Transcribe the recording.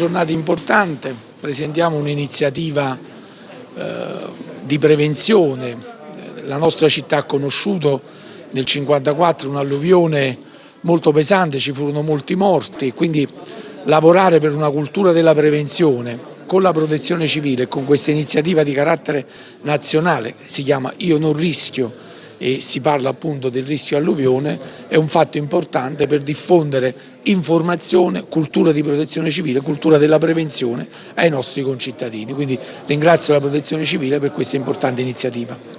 giornata importante, presentiamo un'iniziativa eh, di prevenzione. La nostra città ha conosciuto nel 1954 un'alluvione molto pesante, ci furono molti morti, quindi lavorare per una cultura della prevenzione con la protezione civile e con questa iniziativa di carattere nazionale, si chiama Io non rischio e si parla appunto del rischio alluvione, è un fatto importante per diffondere informazione, cultura di protezione civile, cultura della prevenzione ai nostri concittadini. Quindi ringrazio la protezione civile per questa importante iniziativa.